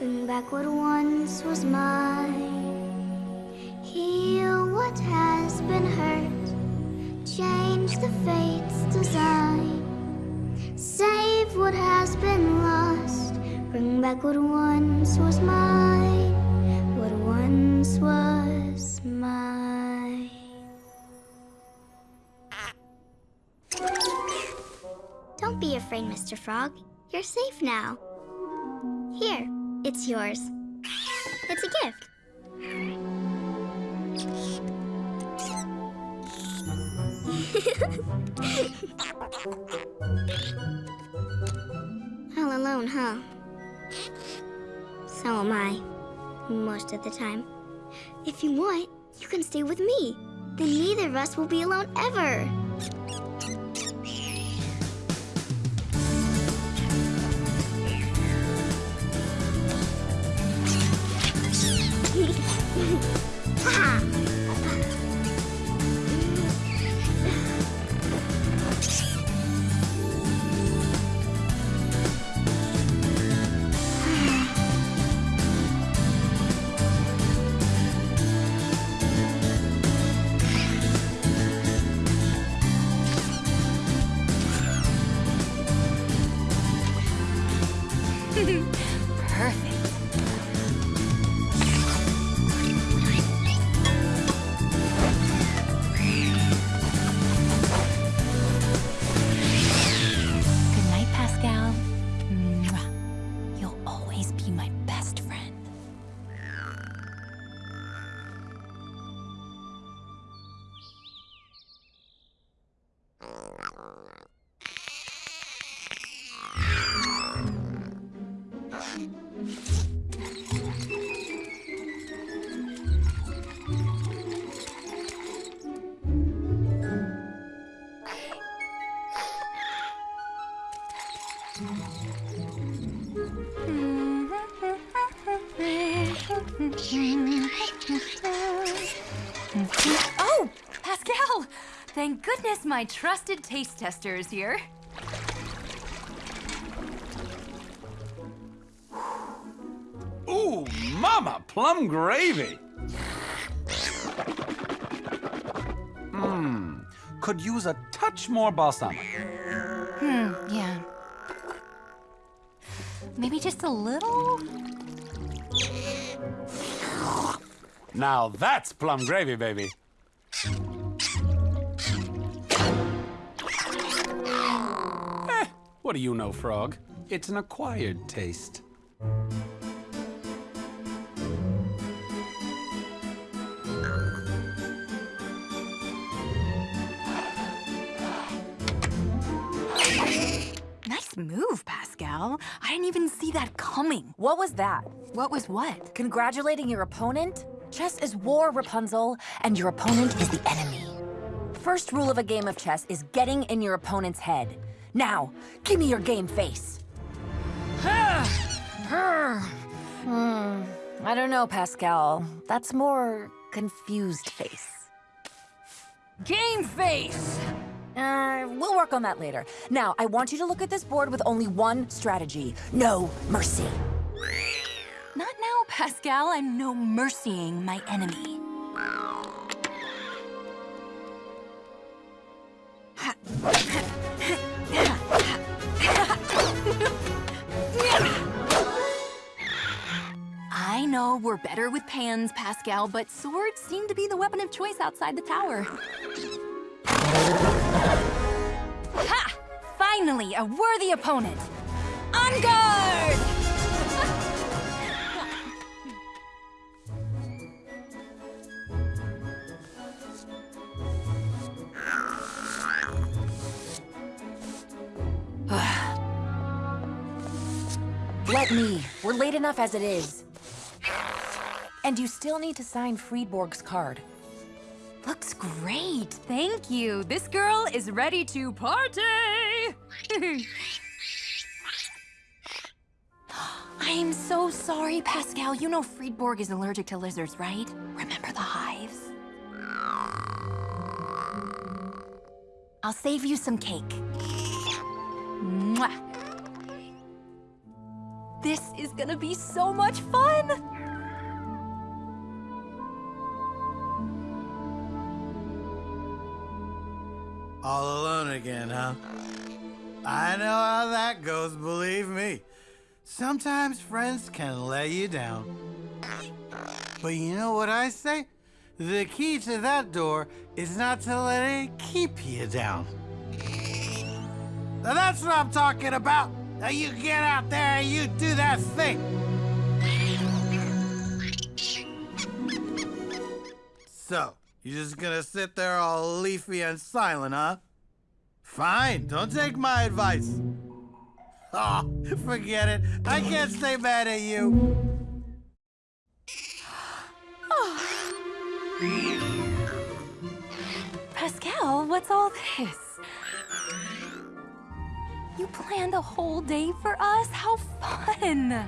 back what once was mine. Heal what has been hurt. Change the fate's design. Save what has been lost. Bring back what once was mine. What once was mine. Don't be afraid, Mr. Frog. You're safe now. Here, it's yours. It's a gift. All alone, huh? So am I. Most of the time. If you want, you can stay with me. Then neither of us will be alone ever. Perfect. Thank goodness my trusted taste tester is here. Ooh, mama, plum gravy. Mmm, could use a touch more balsamic. Hmm, yeah. Maybe just a little? Now that's plum gravy, baby. What do you know, Frog? It's an acquired taste. Nice move, Pascal. I didn't even see that coming. What was that? What was what? Congratulating your opponent? Chess is war, Rapunzel, and your opponent is the enemy. First rule of a game of chess is getting in your opponent's head. Now, give me your game face. Hmm, I don't know, Pascal. That's more confused face. Game face! Uh, we'll work on that later. Now, I want you to look at this board with only one strategy. No mercy. Not now, Pascal. I'm no mercying my enemy. know we're better with pans, Pascal, but swords seem to be the weapon of choice outside the tower. Ha! Finally, a worthy opponent. On guard! Let me. We're late enough as it is. And you still need to sign Friedborg's card. Looks great, thank you. This girl is ready to party! I'm so sorry, Pascal. You know Friedborg is allergic to lizards, right? Remember the hives? I'll save you some cake. Mwah. This is gonna be so much fun! All alone again, huh? I know how that goes, believe me. Sometimes friends can let you down. But you know what I say? The key to that door is not to let it keep you down. Now that's what I'm talking about. Now you get out there and you do that thing. So, you just gonna sit there all leafy and silent, huh? Fine, don't take my advice. Oh, forget it. I can't stay mad at you. Pascal, what's all this? You planned a whole day for us? How fun!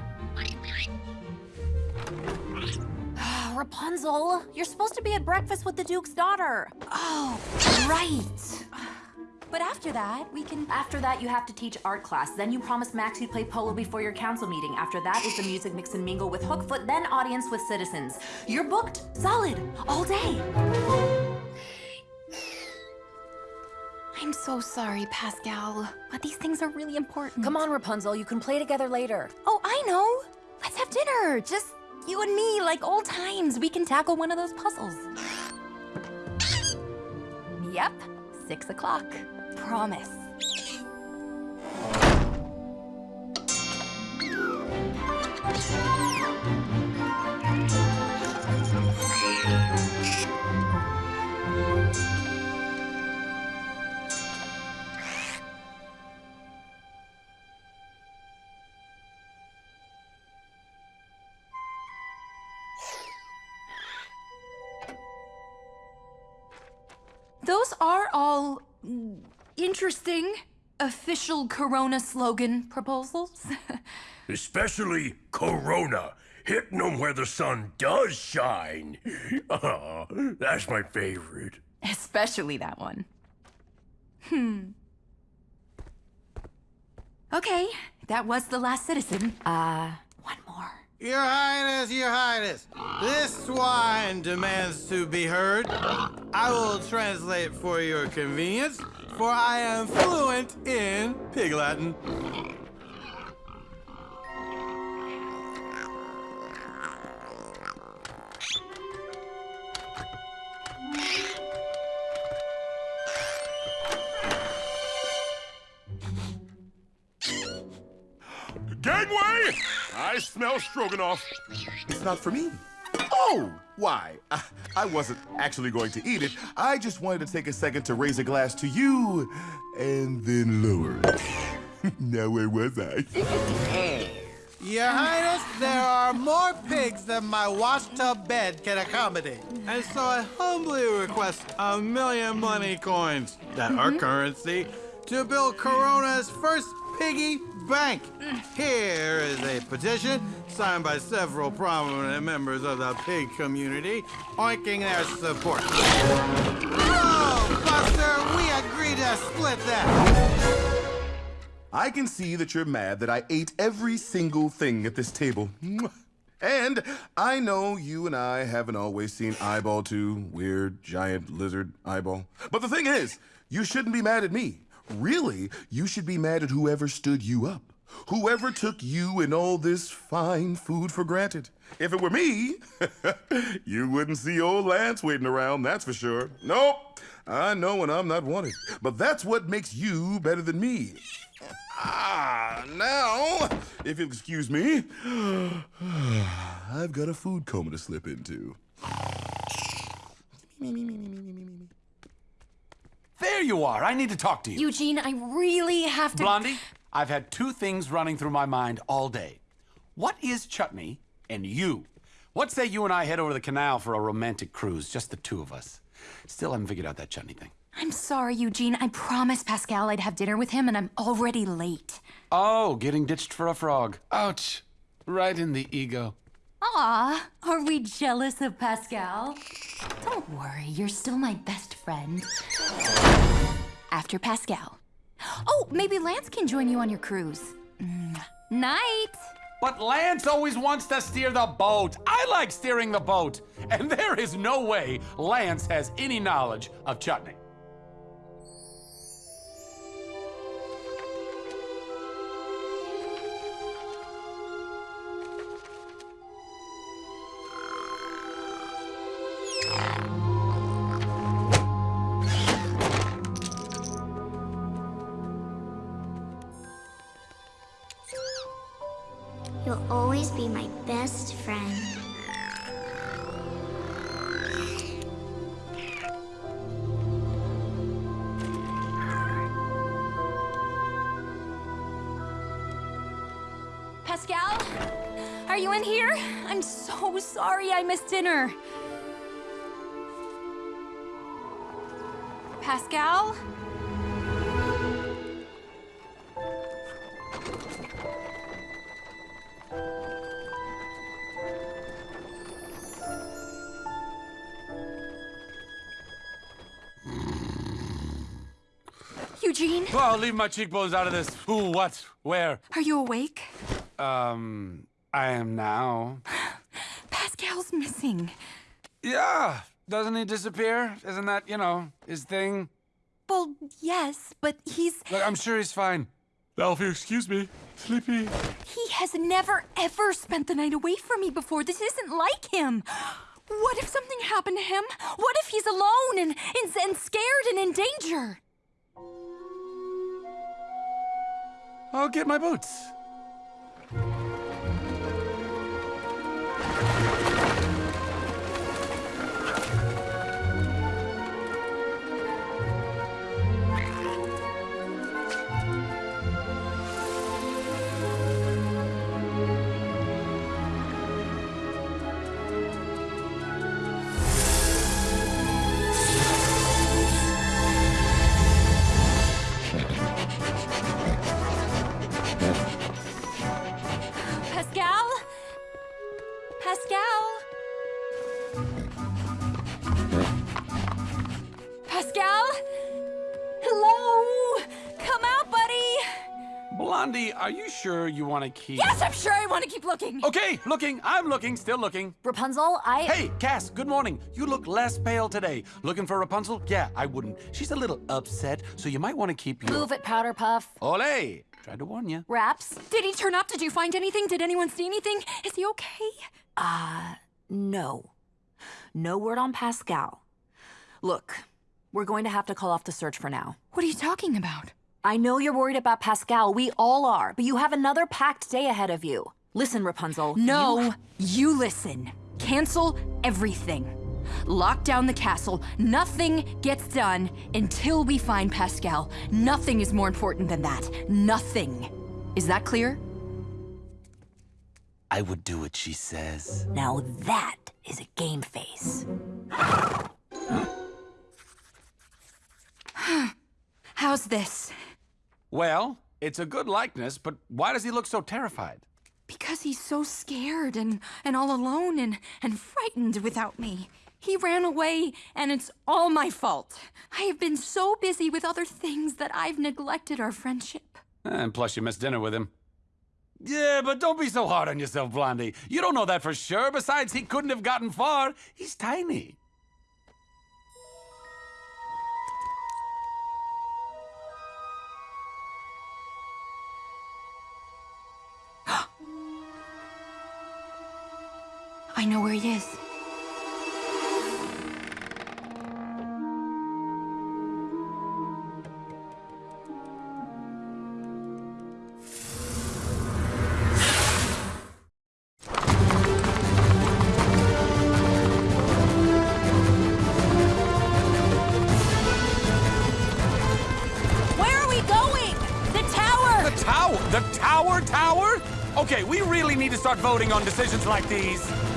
Rapunzel, you're supposed to be at breakfast with the Duke's daughter. Oh, right. But after that, we can... After that, you have to teach art class. Then you promised Max you'd play polo before your council meeting. After that is the music mix and mingle with Hookfoot, then audience with citizens. You're booked, solid, all day. I'm so sorry, Pascal, but these things are really important. Come on, Rapunzel, you can play together later. Oh, I know. Let's have dinner. Just you and me, like old times. We can tackle one of those puzzles. Yep, six o'clock. Promise. Those are all interesting official Corona slogan proposals. Especially Corona, hitting 'em where the sun does shine. Ah, that's my favorite. Especially that one. Hmm. Okay, that was the last citizen. Uh. Your Highness, Your Highness, this swine demands to be heard. I will translate for your convenience, for I am fluent in Pig Latin. I smell stroganoff. It's not for me. Oh, why? I, I wasn't actually going to eat it. I just wanted to take a second to raise a glass to you and then lower it. now, where was I? Your Highness, there are more pigs than my washtub bed can accommodate. And so I humbly request a million money coins, that are mm-hmm. currency, to build Corona's first piggy bank. Here is a petition signed by several prominent members of the pig community, oinking their support. Oh, Buster, we agreed to split that. I can see that you're mad that I ate every single thing at this table. And I know you and I haven't always seen Eyeball 2, weird, giant lizard eyeball. But the thing is, you shouldn't be mad at me. Really, you should be mad at whoever stood you up. Whoever took you and all this fine food for granted. If it were me, you wouldn't see old Lance waiting around, that's for sure. Nope, I know when I'm not wanted. But that's what makes you better than me. Ah, now, if you'll excuse me, I've got a food coma to slip into. There you are. I need to talk to you. Eugene, I really have to. Blondie, I've had two things running through my mind all day. What is chutney and you? What say you and I head over the canal for a romantic cruise, just the two of us? Still haven't figured out that chutney thing. I'm sorry, Eugene. I promised Pascal I'd have dinner with him, and I'm already late. Oh, getting ditched for a frog. Ouch. Right in the ego. Aw, are we jealous of Pascal? Don't worry, you're still my best friend. after Pascal. Oh, maybe Lance can join you on your cruise. Mwah. Night. But Lance always wants to steer the boat. I like steering the boat. And there is no way Lance has any knowledge of chutney. Pascal? Are you in here? I'm so sorry I missed dinner. Pascal? Eugene, I'll leave my cheekbones out of this. Who, what, where? are you awake? Um, I am now. Pascal's missing. Yeah, doesn't he disappear? Isn't that, you know, his thing? Well, yes, but he's. Look, I'm sure he's fine. Alfie, excuse me. Sleepy. He has never ever spent the night away from me before. This isn't like him. What if something happened to him? What if he's alone and, and, and scared and in danger? I'll get my boots. Sure you want to keep. Yes, I'm sure I want to keep looking. Okay, looking. I'm looking, still looking. Rapunzel, I. Hey, Cass, good morning. You look less pale today. Looking for Rapunzel? Yeah, I wouldn't. She's a little upset, so you might want to keep your. Move it, Powder Puff. Ole! Tried to warn you. Raps? Did he turn up? Did you find anything? Did anyone see anything? Is he okay? Uh, no. No word on Pascal. Look, we're going to have to call off the search for now. What are you talking about? I know you're worried about Pascal. We all are, but you have another packed day ahead of you. Listen, Rapunzel. No, you- you listen. Cancel everything. Lock down the castle. Nothing gets done until we find Pascal. Nothing is more important than that. Nothing. Is that clear? I would do what she says. Now that is a game face. How's this? Well, it's a good likeness, but why does he look so terrified? Because he's so scared and, and all alone and, and frightened without me. He ran away, and it's all my fault. I have been so busy with other things that I've neglected our friendship. And plus, you missed dinner with him. Yeah, but don't be so hard on yourself, Blondie. You don't know that for sure. Besides, he couldn't have gotten far. He's tiny. Know where he is. Where are we going? The tower! The tower! The tower tower? Okay, we really need to start voting on decisions like these.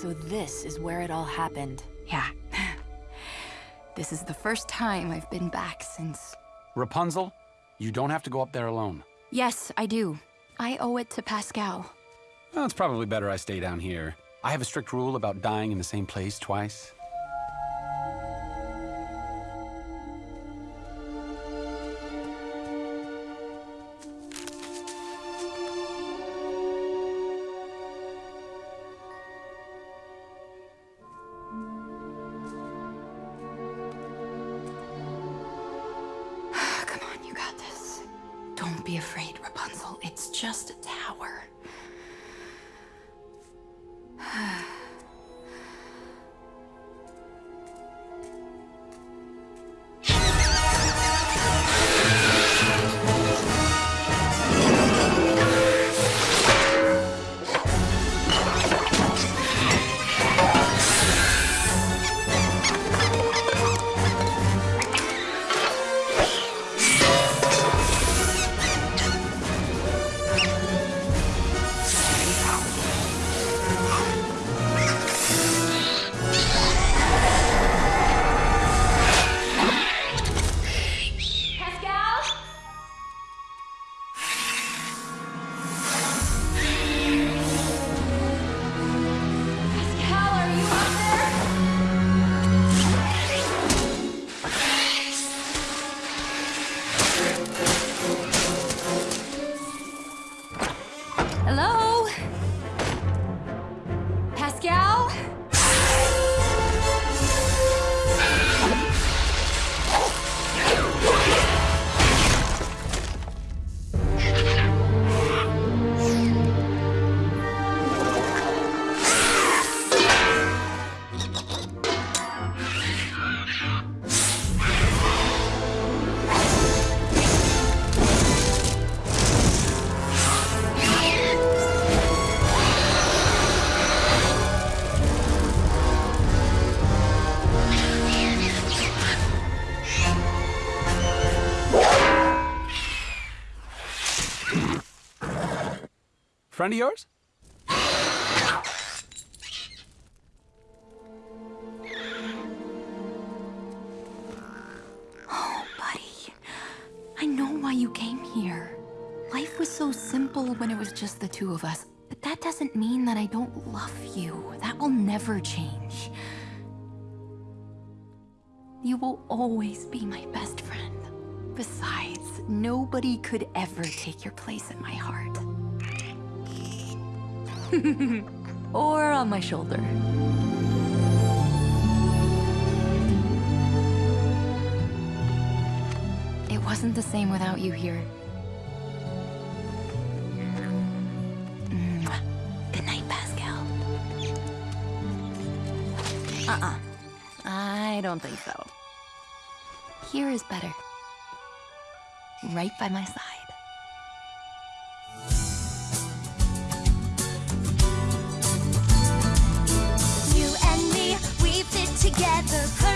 So this is where it all happened. Yeah. This is the first time I've been back since. Rapunzel, you don't have to go up there alone. Yes, I do. I owe it to Pascal. Well, it's probably better I stay down here. I have a strict rule about dying in the same place twice. Friend of yours? Oh, Buddy, I know why you came here. Life was so simple when it was just the two of us. But that doesn't mean that I don't love you. That will never change. You will always be my best friend. Besides, nobody could ever take your place in my heart. or on my shoulder. It wasn't the same without you here. Mm. Good night, Pascal. Uh-uh. I don't think so. Here is better. Right by my side. Together.